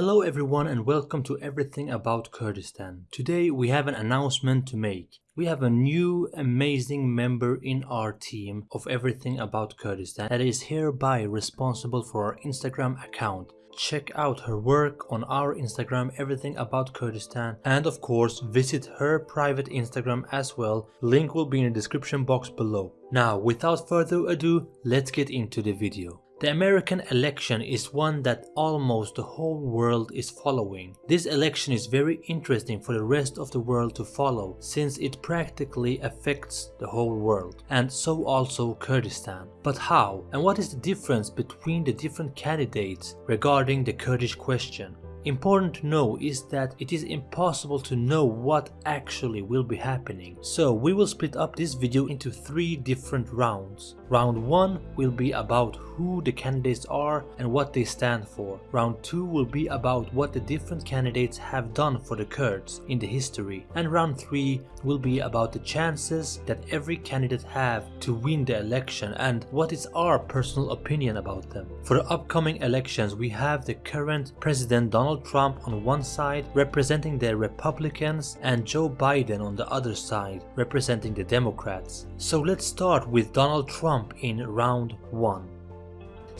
Hello everyone and welcome to Everything About Kurdistan. Today we have an announcement to make. We have a new amazing member in our team of Everything About Kurdistan that is hereby responsible for our Instagram account. Check out her work on our Instagram Everything About Kurdistan and of course visit her private Instagram as well. Link will be in the description box below. Now without further ado, let's get into the video. The American election is one that almost the whole world is following. This election is very interesting for the rest of the world to follow since it practically affects the whole world and so also Kurdistan. But how and what is the difference between the different candidates regarding the Kurdish question? Important to know is that it is impossible to know what actually will be happening. So we will split up this video into three different rounds. Round 1 will be about who the candidates are and what they stand for. Round 2 will be about what the different candidates have done for the Kurds in the history. And round 3 will be about the chances that every candidate have to win the election and what is our personal opinion about them. For the upcoming elections we have the current President Donald Trump on one side representing the Republicans and Joe Biden on the other side representing the Democrats. So let's start with Donald Trump Trump in round 1.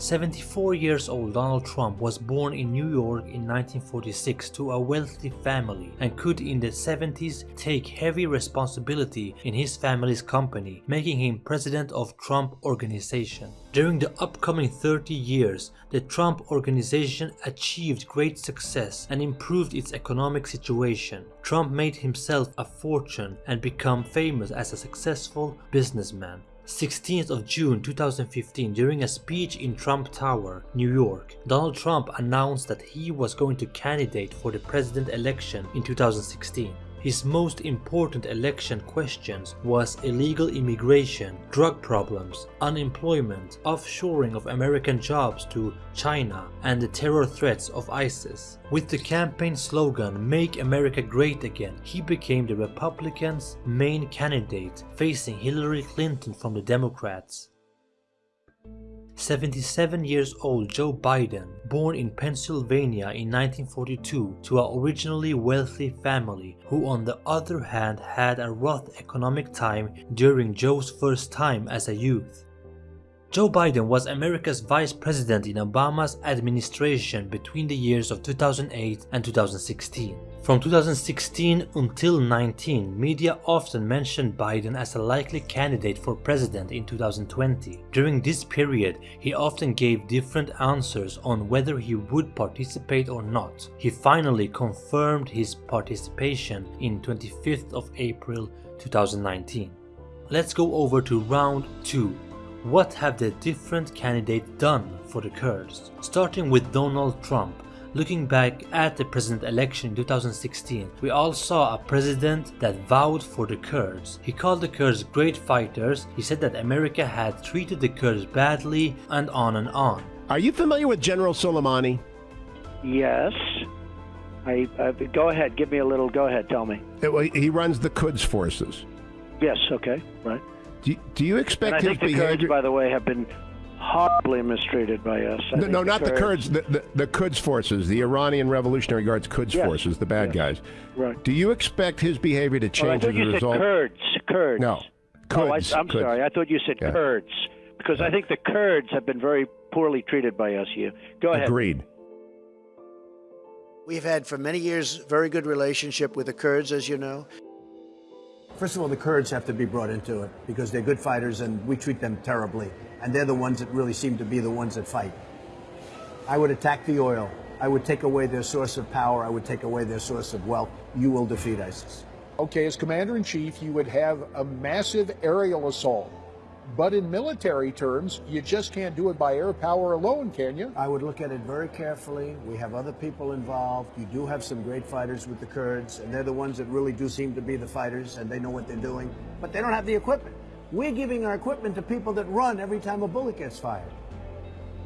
74 years old Donald Trump was born in New York in 1946 to a wealthy family and could in the 70s take heavy responsibility in his family's company, making him president of Trump Organization. During the upcoming 30 years, the Trump Organization achieved great success and improved its economic situation. Trump made himself a fortune and became famous as a successful businessman. 16th of June 2015 during a speech in Trump Tower, New York, Donald Trump announced that he was going to candidate for the president election in 2016. His most important election questions was illegal immigration, drug problems, unemployment, offshoring of American jobs to China, and the terror threats of ISIS. With the campaign slogan Make America Great Again, he became the Republicans' main candidate facing Hillary Clinton from the Democrats. 77 years old Joe Biden, born in Pennsylvania in 1942 to an originally wealthy family who on the other hand had a rough economic time during Joe's first time as a youth. Joe Biden was America's vice president in Obama's administration between the years of 2008 and 2016. From 2016 until 19, media often mentioned Biden as a likely candidate for president in 2020. During this period, he often gave different answers on whether he would participate or not. He finally confirmed his participation in 25th of April 2019. Let's go over to round 2 what have the different candidates done for the Kurds? Starting with Donald Trump, looking back at the president election in 2016, we all saw a president that vowed for the Kurds. He called the Kurds great fighters, he said that America had treated the Kurds badly, and on and on. Are you familiar with General Soleimani? Yes. I, uh, go ahead, give me a little, go ahead, tell me. It, he runs the Quds forces. Yes, okay, right. Do, do you expect and I his think the behavior? Kurds, by the way, have been horribly mistreated by us. no, no, not the Kurds. The, the, the Quds forces, the Iranian Revolutionary Guards Quds yes. forces, the bad yes. guys. Right. Do you expect his behavior to change oh, as a you result? Said Kurds. Kurds. No. Kurds. Oh, I, am Kurds. sorry. I thought you said yeah. Kurds because yeah. I think the Kurds have been very poorly treated by us here. Go ahead. Agreed. We've had for many years very good relationship with the Kurds, as you know. First of all, the Kurds have to be brought into it because they're good fighters and we treat them terribly. And they're the ones that really seem to be the ones that fight. I would attack the oil. I would take away their source of power. I would take away their source of wealth. You will defeat ISIS. Okay, as commander in chief, you would have a massive aerial assault. But in military terms, you just can't do it by air power alone, can you? I would look at it very carefully. We have other people involved. You do have some great fighters with the Kurds, and they're the ones that really do seem to be the fighters, and they know what they're doing. But they don't have the equipment. We're giving our equipment to people that run every time a bullet gets fired.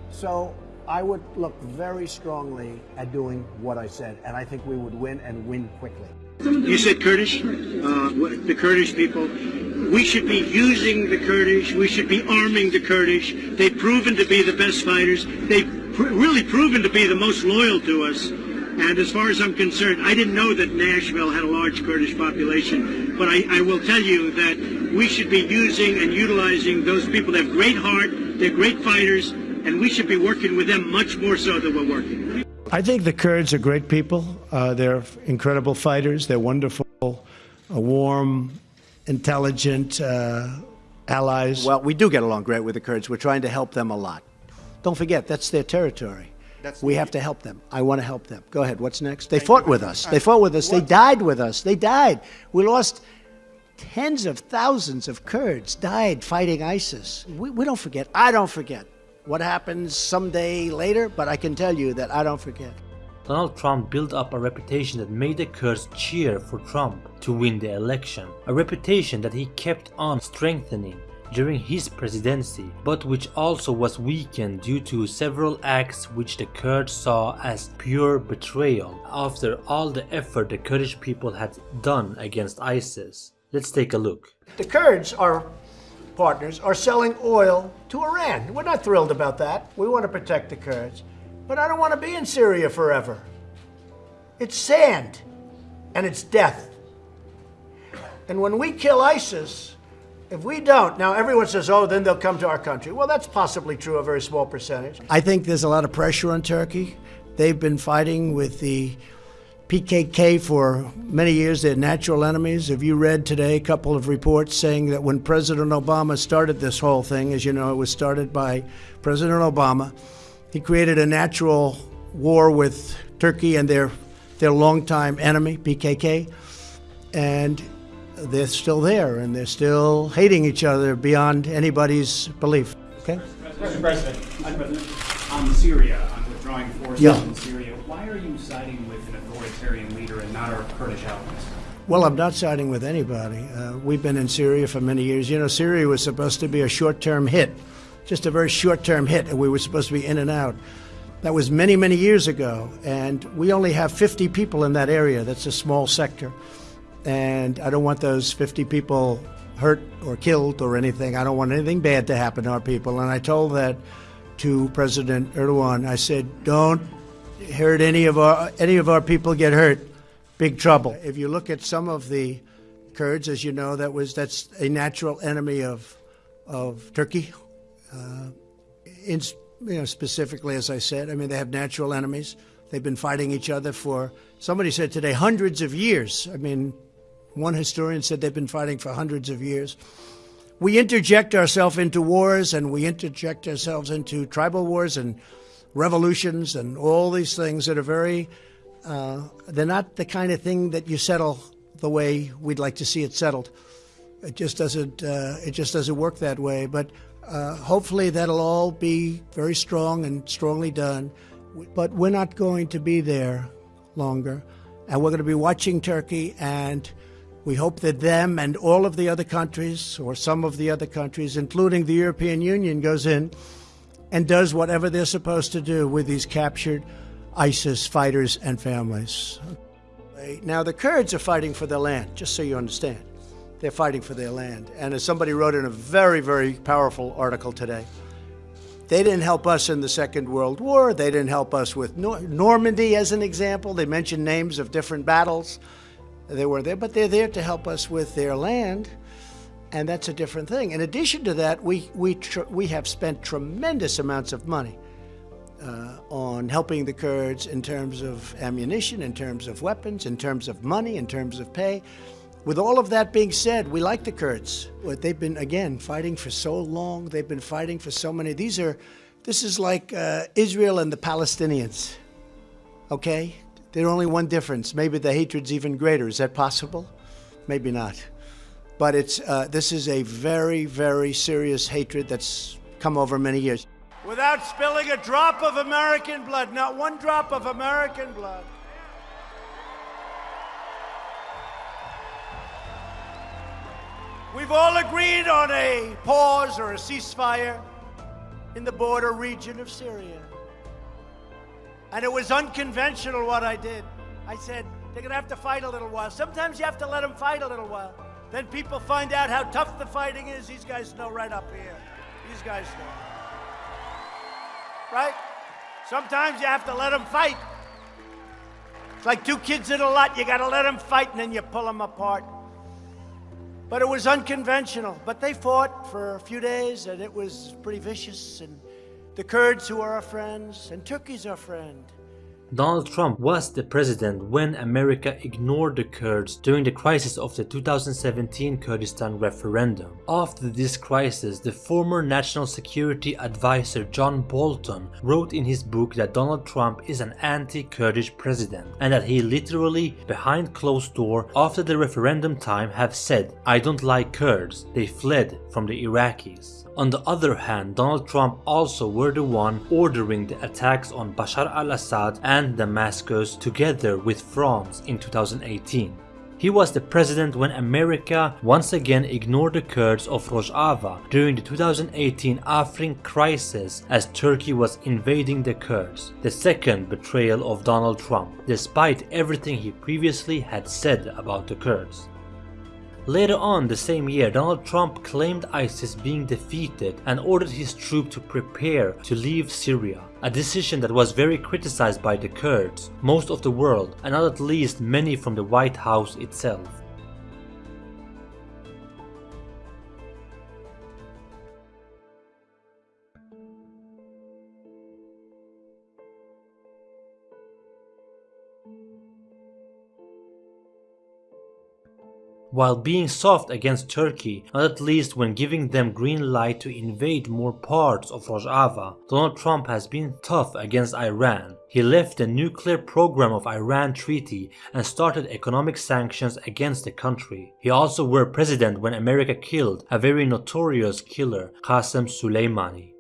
So I would look very strongly at doing what I said, and I think we would win and win quickly. You said Kurdish, uh, the Kurdish people. We should be using the Kurdish. We should be arming the Kurdish. They've proven to be the best fighters. They've pr really proven to be the most loyal to us. And as far as I'm concerned, I didn't know that Nashville had a large Kurdish population, but I, I will tell you that we should be using and utilizing those people. They have great heart, they're great fighters, and we should be working with them much more so than we're working. I think the Kurds are great people. Uh, they're incredible fighters. They're wonderful, uh, warm, intelligent uh, allies. Well, we do get along great with the Kurds. We're trying to help them a lot. Don't forget, that's their territory. That's we have to help them. I want to help them. Go ahead. What's next? They Thank fought with us. They fought with us. What? They died with us. They died. We lost tens of thousands of Kurds died fighting ISIS. We, we don't forget. I don't forget what happens someday later, but I can tell you that I don't forget. Donald Trump built up a reputation that made the Kurds cheer for Trump to win the election, a reputation that he kept on strengthening during his presidency, but which also was weakened due to several acts which the Kurds saw as pure betrayal after all the effort the Kurdish people had done against ISIS. Let's take a look. The Kurds, our partners, are selling oil to Iran. We're not thrilled about that. We want to protect the Kurds. But I don't want to be in Syria forever. It's sand and it's death. And when we kill ISIS, if we don't, now everyone says, oh, then they'll come to our country. Well, that's possibly true, a very small percentage. I think there's a lot of pressure on Turkey. They've been fighting with the PKK for many years. They're natural enemies. Have you read today a couple of reports saying that when President Obama started this whole thing, as you know, it was started by President Obama, he created a natural war with Turkey and their their longtime enemy, PKK, and they're still there and they're still hating each other beyond anybody's belief. Okay. Mr. President, on Syria, on withdrawing forces yeah. in Syria, why are you siding with an authoritarian Kurdish allies? Well, I'm not siding with anybody. Uh, we've been in Syria for many years. You know, Syria was supposed to be a short term hit just a very short term hit, and we were supposed to be in and out. That was many, many years ago, and we only have 50 people in that area. That's a small sector. And I don't want those 50 people hurt or killed or anything. I don't want anything bad to happen to our people. And I told that to President Erdogan. I said, don't hurt any of our any of our people get hurt. Big trouble. If you look at some of the Kurds, as you know, that was that's a natural enemy of of Turkey uh, in, you know, specifically, as I said, I mean, they have natural enemies. They've been fighting each other for, somebody said today, hundreds of years. I mean, one historian said they've been fighting for hundreds of years. We interject ourselves into wars and we interject ourselves into tribal wars and revolutions and all these things that are very, uh, they're not the kind of thing that you settle the way we'd like to see it settled. It just doesn't, uh, it just doesn't work that way. But uh, hopefully, that'll all be very strong and strongly done. But we're not going to be there longer. And we're going to be watching Turkey, and we hope that them and all of the other countries, or some of the other countries, including the European Union, goes in and does whatever they're supposed to do with these captured ISIS fighters and families. Now, the Kurds are fighting for their land, just so you understand. They're fighting for their land. And as somebody wrote in a very, very powerful article today, they didn't help us in the Second World War. They didn't help us with Nor Normandy, as an example. They mentioned names of different battles. They were there, but they're there to help us with their land, and that's a different thing. In addition to that, we we we have spent tremendous amounts of money uh, on helping the Kurds in terms of ammunition, in terms of weapons, in terms of money, in terms of pay. With all of that being said, we like the Kurds. They've been, again, fighting for so long. They've been fighting for so many. These are, this is like uh, Israel and the Palestinians. Okay? There's only one difference. Maybe the hatred's even greater. Is that possible? Maybe not. But it's, uh, this is a very, very serious hatred that's come over many years. Without spilling a drop of American blood, not one drop of American blood. We've all agreed on a pause or a ceasefire in the border region of Syria. And it was unconventional what I did. I said, they're going to have to fight a little while. Sometimes you have to let them fight a little while. Then people find out how tough the fighting is. These guys know right up here. These guys know. Right? Sometimes you have to let them fight. It's like two kids in a lot. You got to let them fight and then you pull them apart. But it was unconventional. But they fought for a few days and it was pretty vicious. And the Kurds, who are our friends, and Turkey's our friend. Donald Trump was the president when America ignored the Kurds during the crisis of the 2017 Kurdistan referendum. After this crisis, the former National Security Advisor John Bolton wrote in his book that Donald Trump is an anti-Kurdish president and that he literally, behind closed door, after the referendum time have said, I don't like Kurds, they fled from the Iraqis. On the other hand, Donald Trump also were the one ordering the attacks on Bashar al-Assad and Damascus together with France in 2018. He was the president when America once again ignored the Kurds of Rojava during the 2018 Afrin crisis as Turkey was invading the Kurds, the second betrayal of Donald Trump, despite everything he previously had said about the Kurds. Later on the same year, Donald Trump claimed ISIS being defeated and ordered his troops to prepare to leave Syria, a decision that was very criticized by the Kurds, most of the world, and not at least many from the White House itself. While being soft against Turkey, not at least when giving them green light to invade more parts of Rojava, Donald Trump has been tough against Iran. He left the nuclear program of Iran treaty and started economic sanctions against the country. He also were president when America killed a very notorious killer, Qasem Soleimani.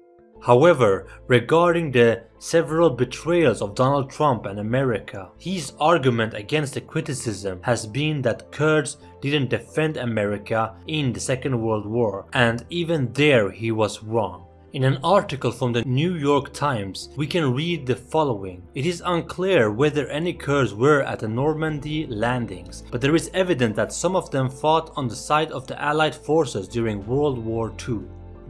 However, regarding the several betrayals of Donald Trump and America, his argument against the criticism has been that Kurds didn't defend America in the Second World War and even there he was wrong. In an article from the New York Times, we can read the following. It is unclear whether any Kurds were at the Normandy landings, but there is evidence that some of them fought on the side of the Allied forces during World War II.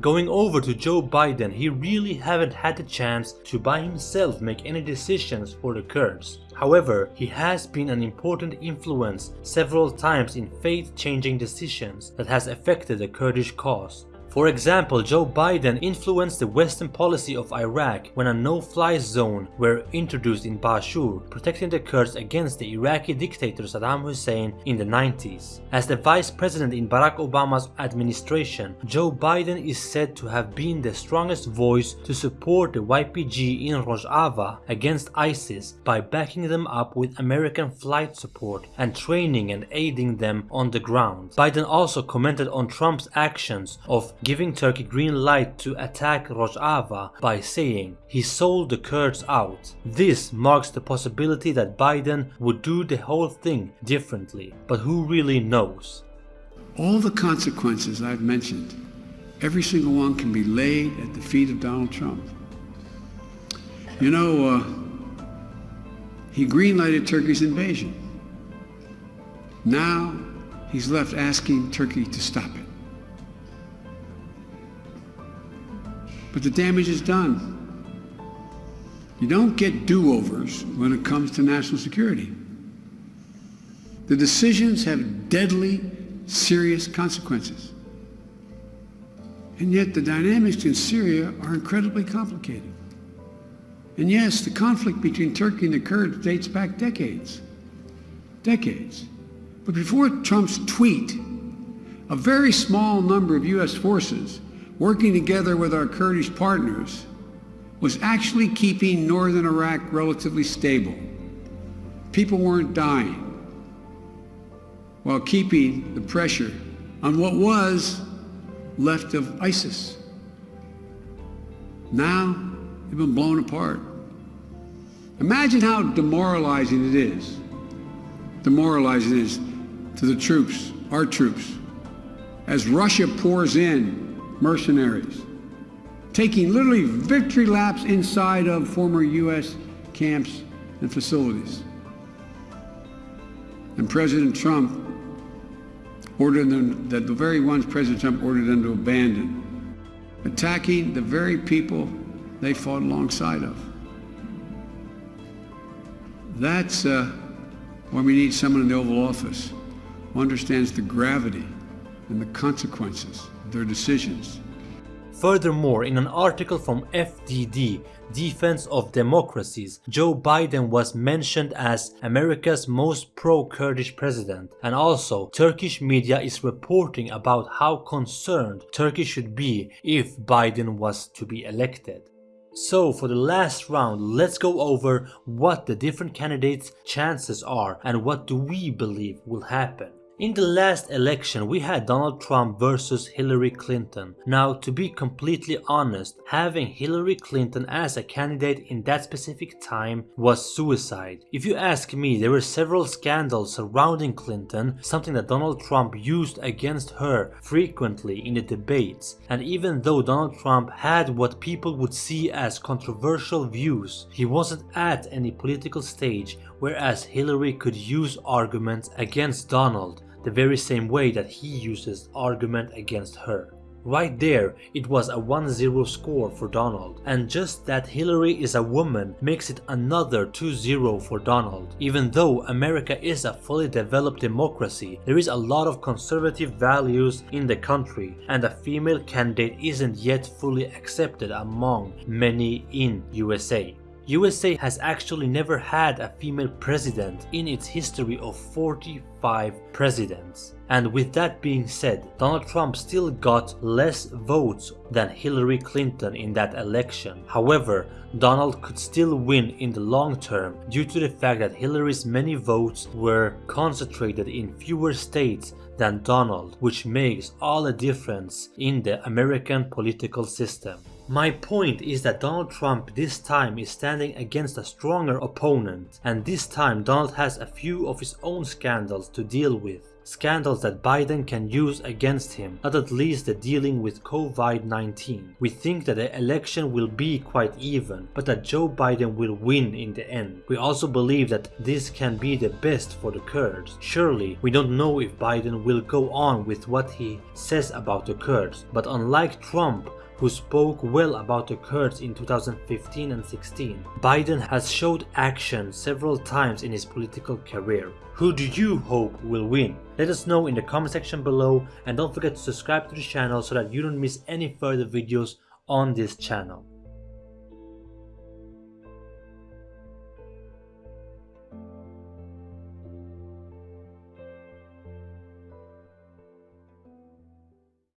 Going over to Joe Biden, he really haven't had the chance to by himself make any decisions for the Kurds. However, he has been an important influence several times in faith-changing decisions that has affected the Kurdish cause. For example, Joe Biden influenced the western policy of Iraq when a no-fly zone were introduced in Bashur, protecting the Kurds against the Iraqi dictator Saddam Hussein in the 90s. As the vice president in Barack Obama's administration, Joe Biden is said to have been the strongest voice to support the YPG in Rojava against ISIS by backing them up with American flight support and training and aiding them on the ground. Biden also commented on Trump's actions of giving Turkey green light to attack Rojava by saying he sold the Kurds out. This marks the possibility that Biden would do the whole thing differently, but who really knows? All the consequences I've mentioned, every single one can be laid at the feet of Donald Trump. You know, uh, he greenlighted Turkey's invasion. Now he's left asking Turkey to stop it. But the damage is done. You don't get do-overs when it comes to national security. The decisions have deadly, serious consequences. And yet the dynamics in Syria are incredibly complicated. And yes, the conflict between Turkey and the Kurds dates back decades. Decades. But before Trump's tweet, a very small number of U.S. forces working together with our Kurdish partners, was actually keeping northern Iraq relatively stable. People weren't dying while keeping the pressure on what was left of ISIS. Now, they've been blown apart. Imagine how demoralizing it is. Demoralizing it is to the troops, our troops, as Russia pours in mercenaries, taking literally victory laps inside of former U.S. camps and facilities. And President Trump ordered them, that the very ones President Trump ordered them to abandon, attacking the very people they fought alongside of. That's, uh, Why we need someone in the Oval Office who understands the gravity and the consequences their decisions. Furthermore, in an article from FDD, Defense of Democracies, Joe Biden was mentioned as America's most pro-Kurdish president and also Turkish media is reporting about how concerned Turkey should be if Biden was to be elected. So for the last round, let's go over what the different candidates' chances are and what do we believe will happen. In the last election we had Donald Trump versus Hillary Clinton. Now to be completely honest, having Hillary Clinton as a candidate in that specific time was suicide. If you ask me, there were several scandals surrounding Clinton, something that Donald Trump used against her frequently in the debates. And even though Donald Trump had what people would see as controversial views, he wasn't at any political stage whereas Hillary could use arguments against Donald the very same way that he uses argument against her. Right there, it was a 1-0 score for Donald, and just that Hillary is a woman makes it another 2-0 for Donald. Even though America is a fully developed democracy, there is a lot of conservative values in the country, and a female candidate isn't yet fully accepted among many in USA. USA has actually never had a female president in its history of 45 presidents. And with that being said, Donald Trump still got less votes than Hillary Clinton in that election. However, Donald could still win in the long term due to the fact that Hillary's many votes were concentrated in fewer states than Donald, which makes all the difference in the American political system. My point is that Donald Trump this time is standing against a stronger opponent and this time Donald has a few of his own scandals to deal with. Scandals that Biden can use against him, not at least the dealing with COVID-19. We think that the election will be quite even, but that Joe Biden will win in the end. We also believe that this can be the best for the Kurds. Surely, we don't know if Biden will go on with what he says about the Kurds, but unlike Trump, who spoke well about the Kurds in 2015 and 16. Biden has showed action several times in his political career. Who do you hope will win? Let us know in the comment section below and don't forget to subscribe to the channel so that you don't miss any further videos on this channel.